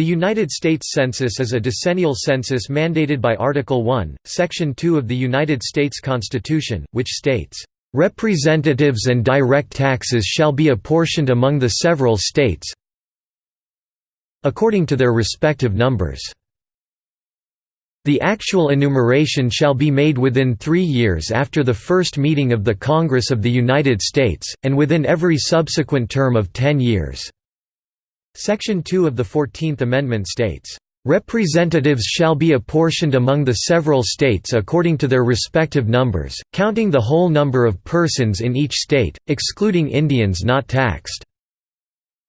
The United States Census is a decennial census mandated by Article 1, Section 2 of the United States Constitution, which states, "...representatives and direct taxes shall be apportioned among the several states according to their respective numbers." The actual enumeration shall be made within three years after the first meeting of the Congress of the United States, and within every subsequent term of ten years. Section 2 of the Fourteenth Amendment states, "...representatives shall be apportioned among the several states according to their respective numbers, counting the whole number of persons in each state, excluding Indians not taxed."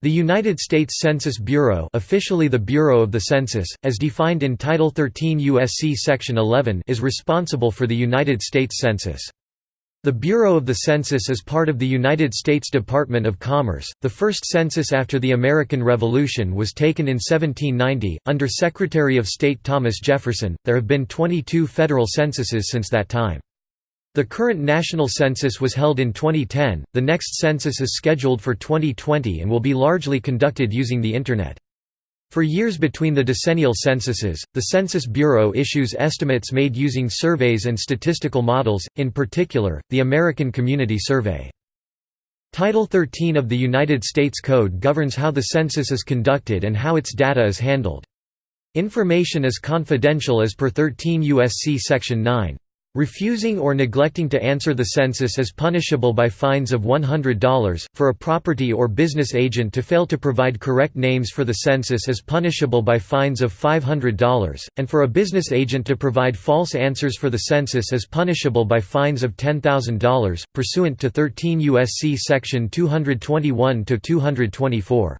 The United States Census Bureau officially the Bureau of the Census, as defined in Title 13 U.S.C. Section 11 is responsible for the United States Census. The Bureau of the Census is part of the United States Department of Commerce. The first census after the American Revolution was taken in 1790, under Secretary of State Thomas Jefferson. There have been 22 federal censuses since that time. The current national census was held in 2010, the next census is scheduled for 2020 and will be largely conducted using the Internet. For years between the decennial censuses, the Census Bureau issues estimates made using surveys and statistical models, in particular, the American Community Survey. Title 13 of the United States Code governs how the census is conducted and how its data is handled. Information is confidential as per 13 U.S.C. Section 9. Refusing or neglecting to answer the census is punishable by fines of $100, for a property or business agent to fail to provide correct names for the census is punishable by fines of $500, and for a business agent to provide false answers for the census is punishable by fines of $10,000, pursuant to 13 U.S.C. Section 221–224.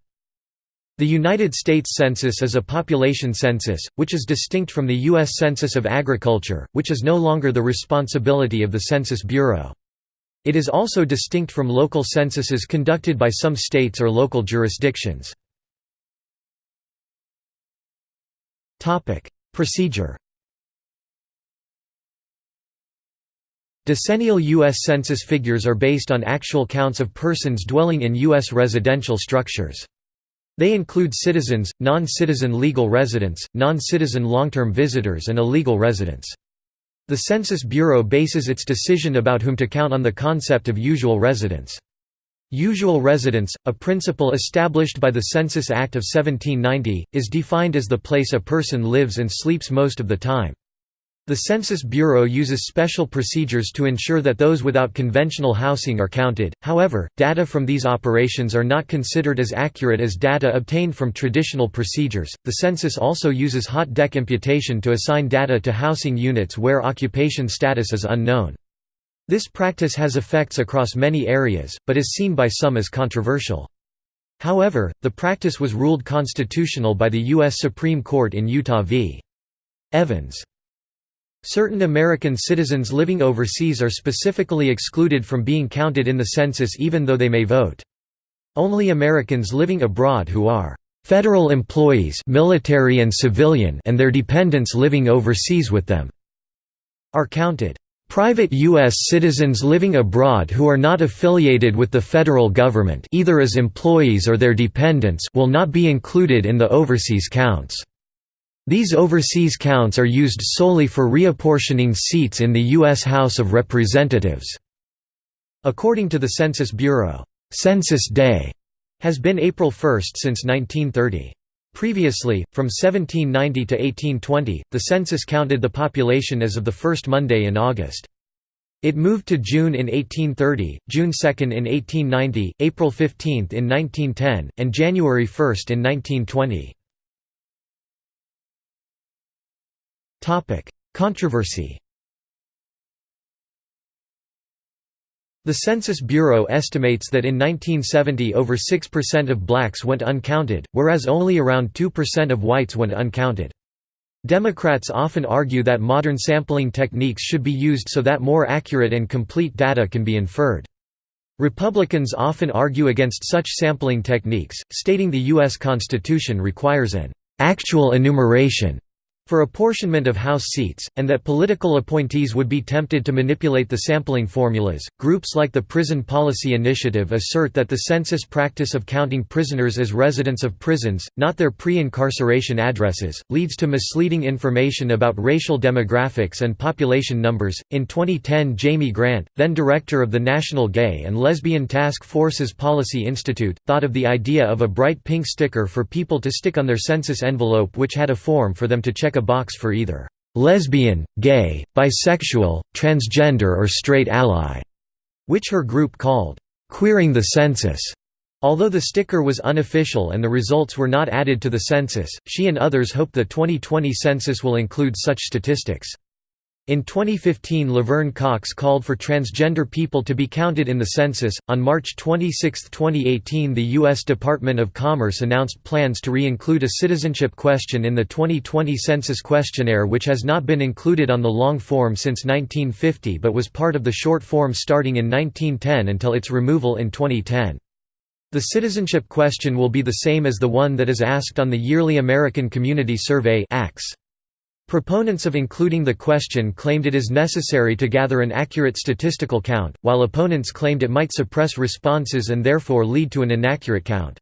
The United States Census is a population census, which is distinct from the U.S. Census of Agriculture, which is no longer the responsibility of the Census Bureau. It is also distinct from local censuses conducted by some states or local jurisdictions. Procedure Decennial U.S. Census figures are based on actual counts of persons dwelling in U.S. residential structures. They include citizens, non-citizen legal residents, non-citizen long-term visitors and illegal residents. The Census Bureau bases its decision about whom to count on the concept of usual residence. Usual residence, a principle established by the Census Act of 1790, is defined as the place a person lives and sleeps most of the time. The Census Bureau uses special procedures to ensure that those without conventional housing are counted, however, data from these operations are not considered as accurate as data obtained from traditional procedures. The census also uses hot deck imputation to assign data to housing units where occupation status is unknown. This practice has effects across many areas, but is seen by some as controversial. However, the practice was ruled constitutional by the U.S. Supreme Court in Utah v. Evans. Certain American citizens living overseas are specifically excluded from being counted in the census even though they may vote. Only Americans living abroad who are federal employees military and civilian and their dependents living overseas with them are counted. Private U.S. citizens living abroad who are not affiliated with the federal government either as employees or their dependents will not be included in the overseas counts. These overseas counts are used solely for reapportioning seats in the U.S. House of Representatives. According to the Census Bureau, Census Day has been April 1 since 1930. Previously, from 1790 to 1820, the census counted the population as of the first Monday in August. It moved to June in 1830, June 2 in 1890, April 15 in 1910, and January 1 in 1920. Controversy The Census Bureau estimates that in 1970 over 6% of blacks went uncounted, whereas only around 2% of whites went uncounted. Democrats often argue that modern sampling techniques should be used so that more accurate and complete data can be inferred. Republicans often argue against such sampling techniques, stating the U.S. Constitution requires an actual enumeration for apportionment of House seats, and that political appointees would be tempted to manipulate the sampling formulas. Groups like the Prison Policy Initiative assert that the census practice of counting prisoners as residents of prisons, not their pre incarceration addresses, leads to misleading information about racial demographics and population numbers. In 2010, Jaime Grant, then director of the National Gay and Lesbian Task Force's Policy Institute, thought of the idea of a bright pink sticker for people to stick on their census envelope which had a form for them to check a box for either lesbian, gay, bisexual, transgender or straight ally, which her group called queering the census. Although the sticker was unofficial and the results were not added to the census, she and others hope the 2020 census will include such statistics. In 2015, Laverne Cox called for transgender people to be counted in the census. On March 26, 2018, the U.S. Department of Commerce announced plans to re include a citizenship question in the 2020 census questionnaire, which has not been included on the long form since 1950 but was part of the short form starting in 1910 until its removal in 2010. The citizenship question will be the same as the one that is asked on the yearly American Community Survey (ACS). Proponents of including the question claimed it is necessary to gather an accurate statistical count, while opponents claimed it might suppress responses and therefore lead to an inaccurate count.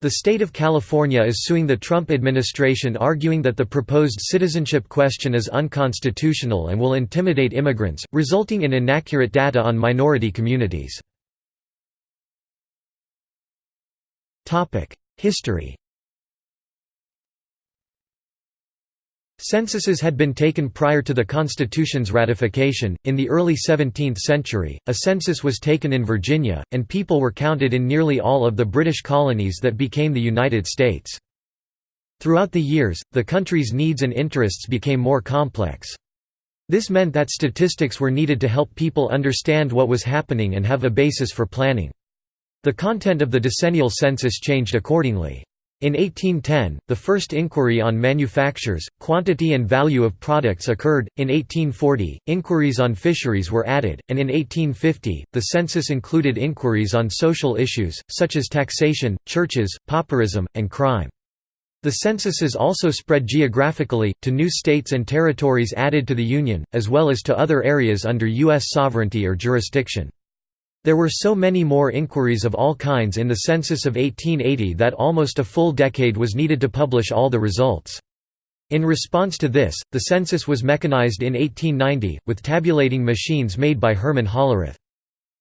The state of California is suing the Trump administration arguing that the proposed citizenship question is unconstitutional and will intimidate immigrants, resulting in inaccurate data on minority communities. History Censuses had been taken prior to the Constitution's ratification. In the early 17th century, a census was taken in Virginia, and people were counted in nearly all of the British colonies that became the United States. Throughout the years, the country's needs and interests became more complex. This meant that statistics were needed to help people understand what was happening and have a basis for planning. The content of the decennial census changed accordingly. In 1810, the first inquiry on manufactures, quantity and value of products occurred. In 1840, inquiries on fisheries were added, and in 1850, the census included inquiries on social issues, such as taxation, churches, pauperism, and crime. The censuses also spread geographically, to new states and territories added to the Union, as well as to other areas under U.S. sovereignty or jurisdiction. There were so many more inquiries of all kinds in the census of 1880 that almost a full decade was needed to publish all the results. In response to this, the census was mechanized in 1890, with tabulating machines made by Herman Hollerith.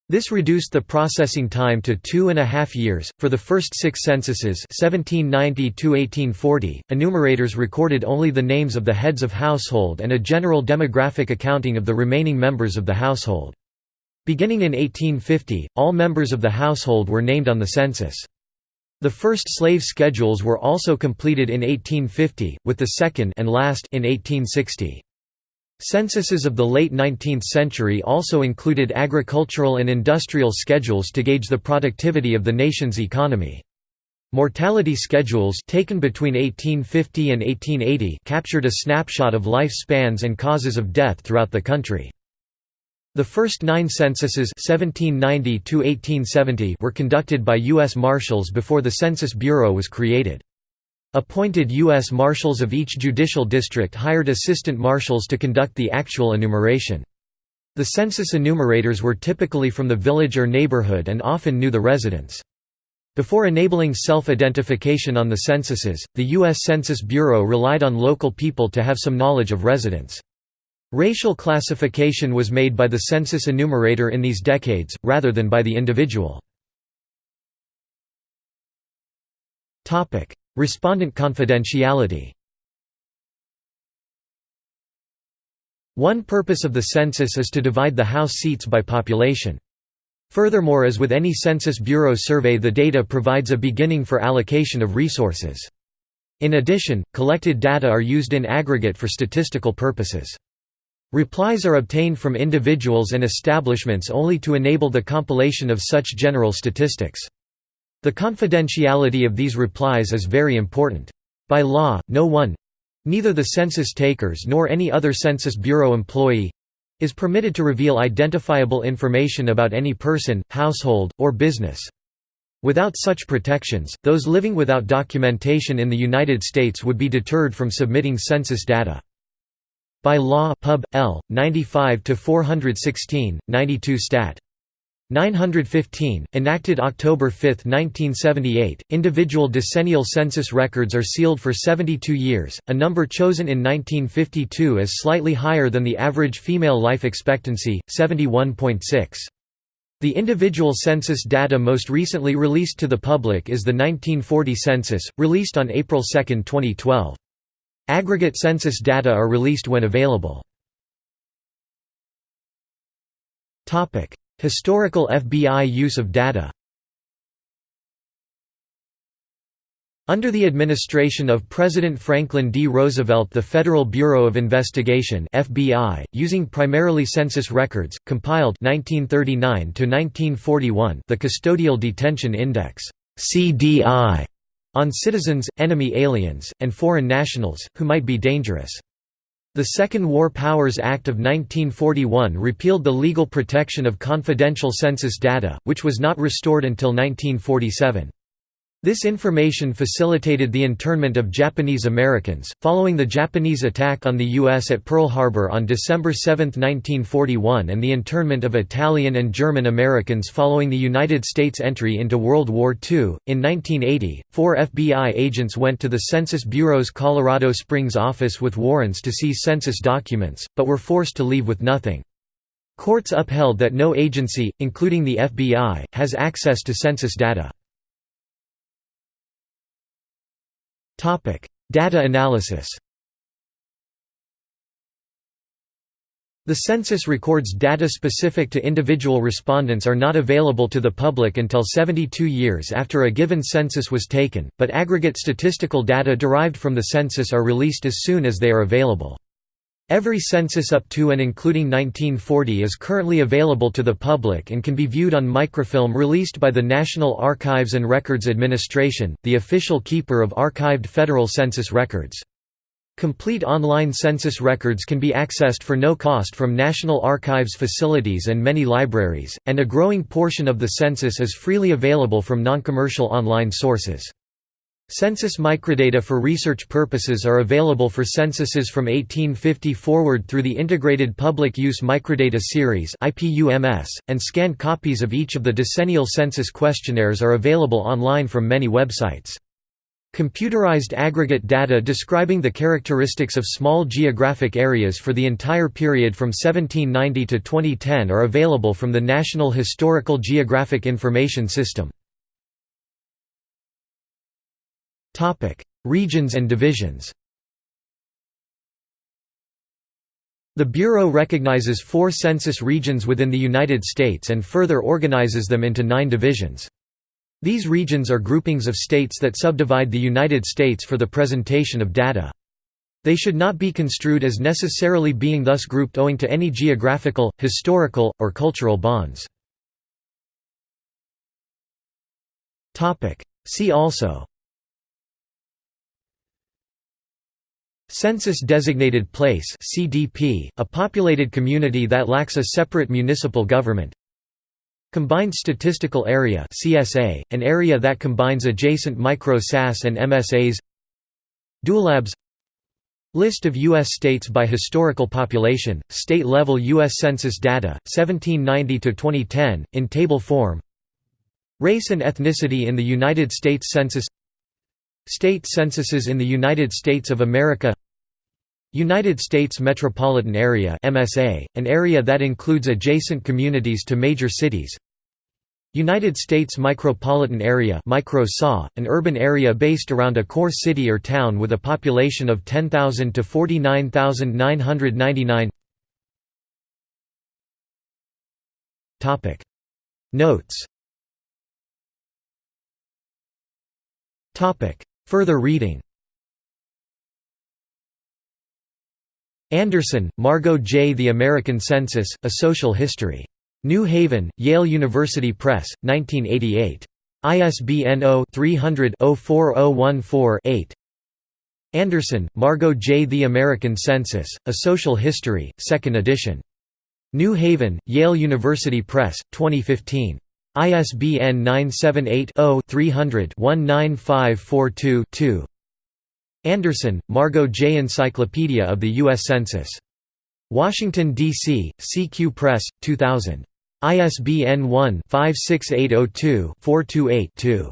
This reduced the processing time to two and a half years. For the first six censuses, 1790 enumerators recorded only the names of the heads of household and a general demographic accounting of the remaining members of the household. Beginning in 1850, all members of the household were named on the census. The first slave schedules were also completed in 1850, with the second and last in 1860. Censuses of the late 19th century also included agricultural and industrial schedules to gauge the productivity of the nation's economy. Mortality schedules taken between 1850 and 1880 captured a snapshot of life spans and causes of death throughout the country. The first nine censuses 1790 were conducted by U.S. Marshals before the Census Bureau was created. Appointed U.S. Marshals of each judicial district hired assistant marshals to conduct the actual enumeration. The census enumerators were typically from the village or neighborhood and often knew the residents. Before enabling self-identification on the censuses, the U.S. Census Bureau relied on local people to have some knowledge of residents. Racial classification was made by the census enumerator in these decades, rather than by the individual. Respondent confidentiality One purpose of the census is to divide the House seats by population. Furthermore as with any Census Bureau survey the data provides a beginning for allocation of resources. In addition, collected data are used in aggregate for statistical purposes. Replies are obtained from individuals and establishments only to enable the compilation of such general statistics. The confidentiality of these replies is very important. By law, no one—neither the census takers nor any other Census Bureau employee—is permitted to reveal identifiable information about any person, household, or business. Without such protections, those living without documentation in the United States would be deterred from submitting census data. By law Pub. L. 95-416, 92 Stat. 915, enacted October 5, 1978, individual decennial census records are sealed for 72 years, a number chosen in 1952 as slightly higher than the average female life expectancy, 71.6. The individual census data most recently released to the public is the 1940 census, released on April 2, 2012. Aggregate census data are released when available. Historical FBI use of data Under the administration of President Franklin D. Roosevelt the Federal Bureau of Investigation FBI, using primarily census records, compiled 1939 the Custodial Detention Index CDI, on citizens, enemy aliens, and foreign nationals, who might be dangerous. The Second War Powers Act of 1941 repealed the legal protection of confidential census data, which was not restored until 1947. This information facilitated the internment of Japanese Americans, following the Japanese attack on the U.S. at Pearl Harbor on December 7, 1941 and the internment of Italian and German Americans following the United States entry into World War II. In 1980, four FBI agents went to the Census Bureau's Colorado Springs office with warrants to seize census documents, but were forced to leave with nothing. Courts upheld that no agency, including the FBI, has access to census data. Data analysis The census records data specific to individual respondents are not available to the public until 72 years after a given census was taken, but aggregate statistical data derived from the census are released as soon as they are available. Every census up to and including 1940 is currently available to the public and can be viewed on microfilm released by the National Archives and Records Administration, the official keeper of archived federal census records. Complete online census records can be accessed for no cost from National Archives facilities and many libraries, and a growing portion of the census is freely available from non-commercial online sources. Census microdata for research purposes are available for censuses from 1850 forward through the Integrated Public Use Microdata Series and scanned copies of each of the decennial census questionnaires are available online from many websites. Computerized aggregate data describing the characteristics of small geographic areas for the entire period from 1790 to 2010 are available from the National Historical Geographic Information System. Regions and divisions. The Bureau recognizes four census regions within the United States and further organizes them into nine divisions. These regions are groupings of states that subdivide the United States for the presentation of data. They should not be construed as necessarily being thus grouped owing to any geographical, historical, or cultural bonds. See also Census-designated place (CDP), a populated community that lacks a separate municipal government. Combined Statistical Area (CSA), an area that combines adjacent micro-SAS and MSAs. Dualabs List of U.S. states by historical population, state-level U.S. Census data, 1790–2010, in table form Race and ethnicity in the United States Census State censuses in the United States of America United States Metropolitan Area MSA, an area that includes adjacent communities to major cities United States Micropolitan Area an urban area based around a core city or town with a population of 10,000 to 49,999 Notes Further reading Anderson, Margo J. The American Census, A Social History. New Haven, Yale University Press, 1988. ISBN 0-300-04014-8. Anderson, Margo J. The American Census, A Social History, 2nd edition. New Haven, Yale University Press, 2015. ISBN 978-0-300-19542-2 Anderson, Margo J. Encyclopedia of the U.S. Census. Washington, D.C., CQ Press, 2000. ISBN 1-56802-428-2.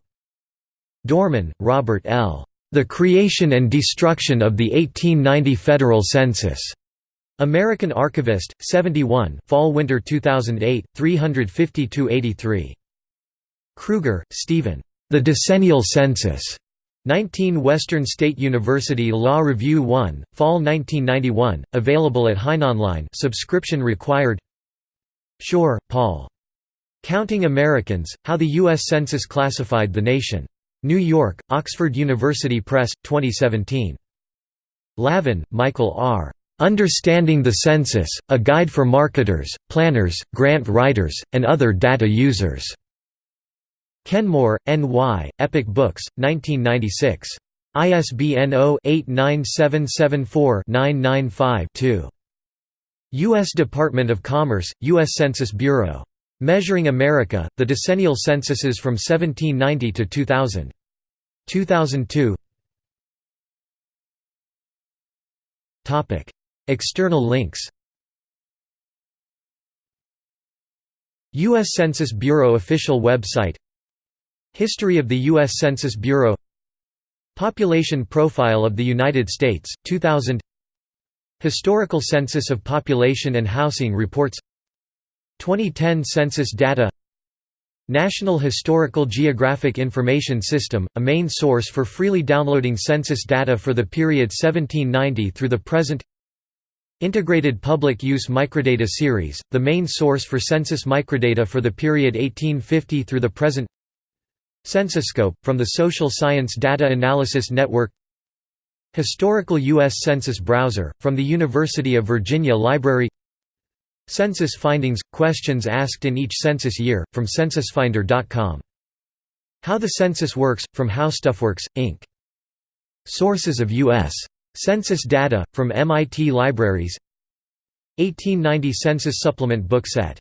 Dorman, Robert L. The Creation and Destruction of the 1890 Federal Census. American Archivist, 71 Fall-Winter 2008, 352–83. Kruger, Stephen. The Decennial Census. 19 Western State University Law Review 1, Fall 1991, available at HeinOnline subscription required Schor, Paul. Counting Americans, How the U.S. Census Classified the Nation. New York, Oxford University Press, 2017. Lavin, Michael R. Understanding the Census, A Guide for Marketers, Planners, Grant Writers, and Other Data Users. Kenmore, N.Y., Epoch Books, 1996. ISBN 0-89774-995-2. U.S. Department of Commerce, U.S. Census Bureau. Measuring America, The Decennial Censuses from 1790 to 2000. 2002 External links U.S. Census Bureau official website History of the U.S. Census Bureau Population Profile of the United States, 2000 Historical Census of Population and Housing Reports 2010 Census Data National Historical Geographic Information System, a main source for freely downloading census data for the period 1790 through the present Integrated Public Use Microdata Series, the main source for census microdata for the period 1850 through the present CensusScope, from the Social Science Data Analysis Network Historical U.S. Census Browser, from the University of Virginia Library Census Findings – Questions asked in each census year, from censusfinder.com. How the Census Works, from HowStuffWorks, Inc. Sources of U.S. Census data, from MIT Libraries. 1890 Census Supplement book set